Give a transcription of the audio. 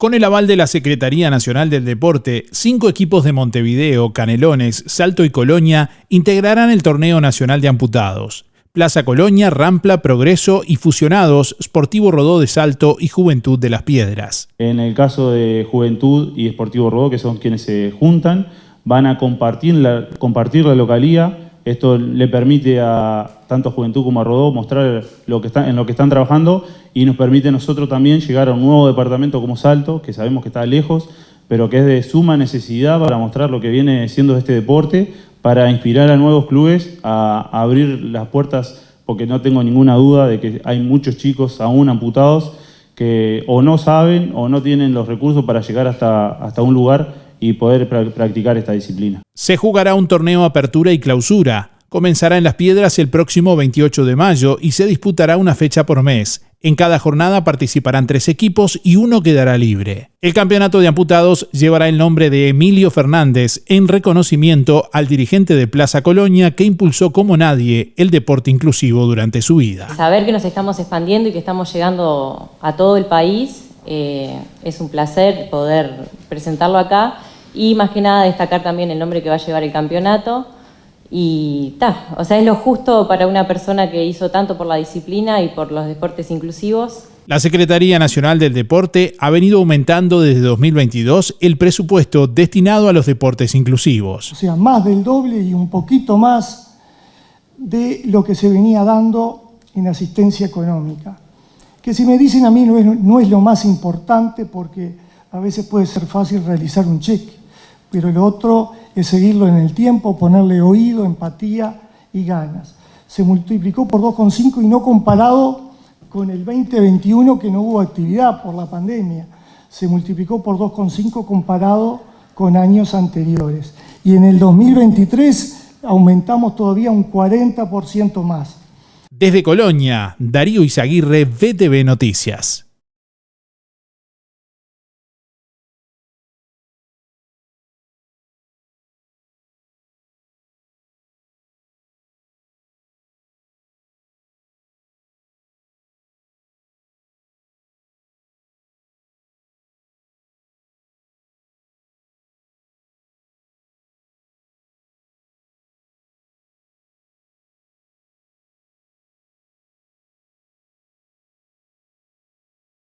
Con el aval de la Secretaría Nacional del Deporte, cinco equipos de Montevideo, Canelones, Salto y Colonia integrarán el Torneo Nacional de Amputados. Plaza Colonia, Rampla, Progreso y fusionados Sportivo Rodó de Salto y Juventud de las Piedras. En el caso de Juventud y Sportivo Rodó, que son quienes se juntan, van a compartir la, localía esto le permite a tanto a Juventud como a Rodó mostrar lo que está, en lo que están trabajando y nos permite a nosotros también llegar a un nuevo departamento como Salto, que sabemos que está lejos, pero que es de suma necesidad para mostrar lo que viene siendo este deporte, para inspirar a nuevos clubes a, abrir las puertas, porque no tengo ninguna duda de que hay muchos chicos aún amputados que o no saben o no tienen los recursos para llegar hasta, hasta un lugar y poder practicar esta disciplina. Se jugará un torneo apertura y clausura. Comenzará en Las Piedras el próximo 28 de mayo y se disputará una fecha por mes. En cada jornada participarán tres equipos y uno quedará libre. El campeonato de amputados llevará el nombre de Emilio Fernández en reconocimiento al dirigente de Plaza Colonia que impulsó como nadie el deporte inclusivo durante su vida. Saber que nos estamos expandiendo y que estamos llegando a todo el país eh, es un placer poder presentarlo acá y más que nada destacar también el nombre que va a llevar el campeonato. Y ta, o sea, es lo justo para una persona que hizo tanto por la disciplina y por los deportes inclusivos. La Secretaría Nacional del Deporte ha venido aumentando desde 2022 el presupuesto destinado a los deportes inclusivos. O sea, más del doble y un poquito más de lo que se venía dando en asistencia económica que si me dicen a mí no es, lo más importante porque a veces puede ser fácil realizar un cheque, pero lo otro es seguirlo en el tiempo, ponerle oído, empatía y ganas. Se multiplicó por 2,5 y no comparado con el 2021 que no hubo actividad por la pandemia. Se multiplicó por 2,5 comparado con años anteriores. Y en el 2023 aumentamos todavía un 40% más. Desde Colonia, Darío Izaguirre, VTV Noticias.